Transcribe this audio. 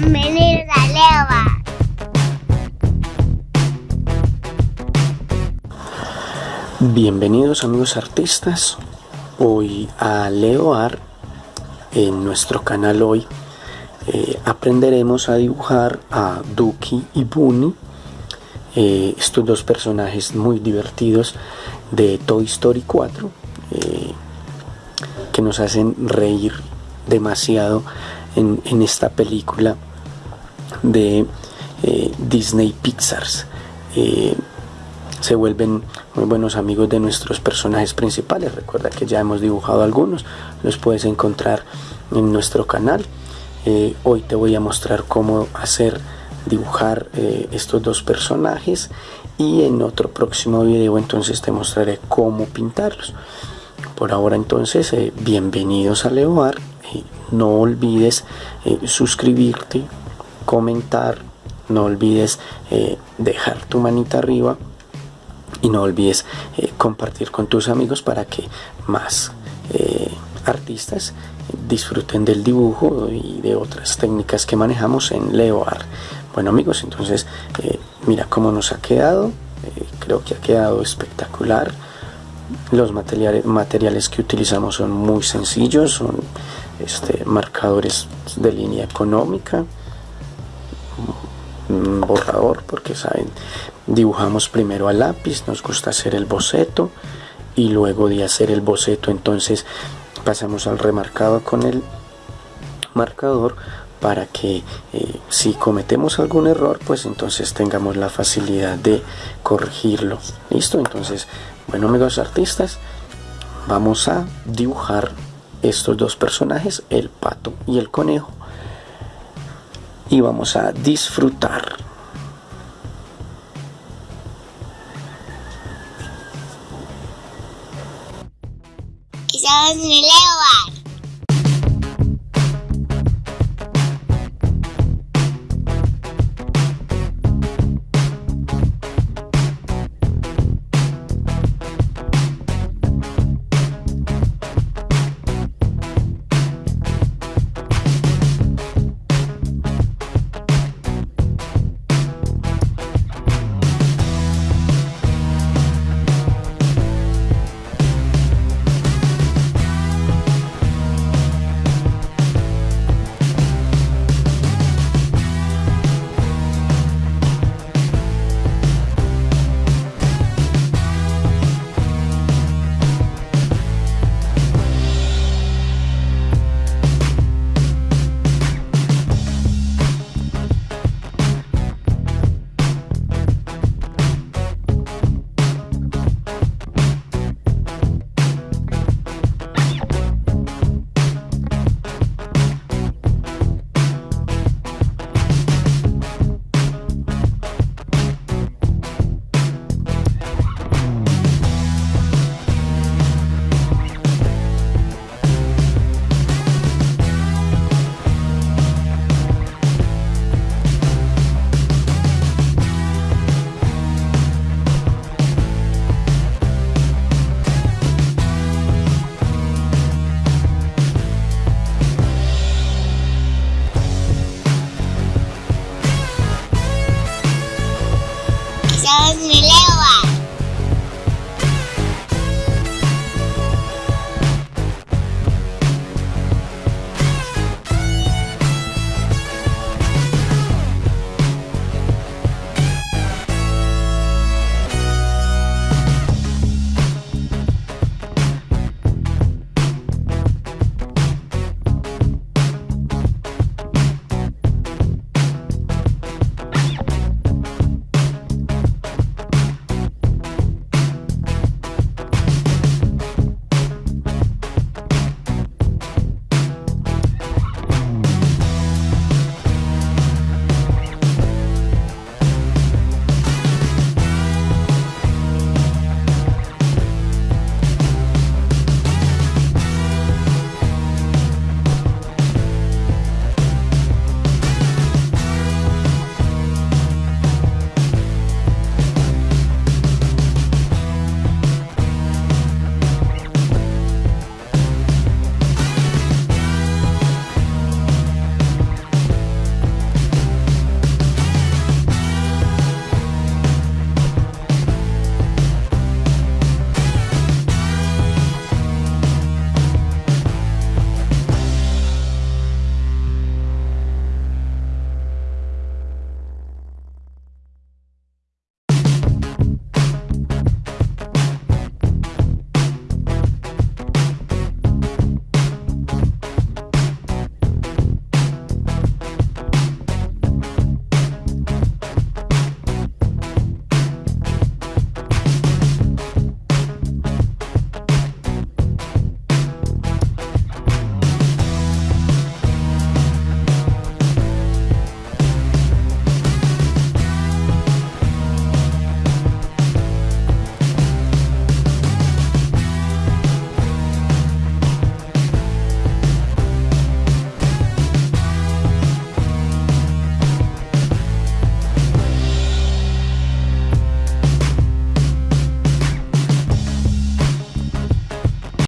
Bienvenidos a Leva. Bienvenidos amigos artistas, hoy a Leoar, en nuestro canal hoy eh, aprenderemos a dibujar a Duki y Bunny, eh, estos dos personajes muy divertidos de Toy Story 4, eh, que nos hacen reír demasiado en, esta película de Disney Pixars se vuelven muy buenos amigos de nuestros personajes principales. Recuerda que ya hemos dibujado algunos, los puedes encontrar en nuestro canal. Eh, hoy te voy a mostrar cómo hacer dibujar eh, estos dos personajes y en otro próximo video entonces te mostraré cómo pintarlos. Por ahora entonces, eh, bienvenidos a Leoar. No olvides suscribirte, comentar, no olvides dejar tu manita arriba y no olvides eh, compartir con tus amigos para que más eh, artistas disfruten del dibujo y de otras técnicas que manejamos en Leoar. Bueno amigos, entonces eh, mira cómo nos ha quedado, creo que ha quedado espectacular. Los materiales, materiales que utilizamos son muy sencillos, son este, marcadores de línea económica, borrador porque saben dibujamos primero a lápiz nos gusta hacer el boceto y luego de hacer el boceto entonces pasamos al remarcado con el marcador para que eh, si cometemos algún error pues entonces tengamos la facilidad de corregirlo. Listo entonces bueno amigos artistas vamos a dibujar estos dos personajes el pato y el conejo y vamos a disfrutar. Estamos en el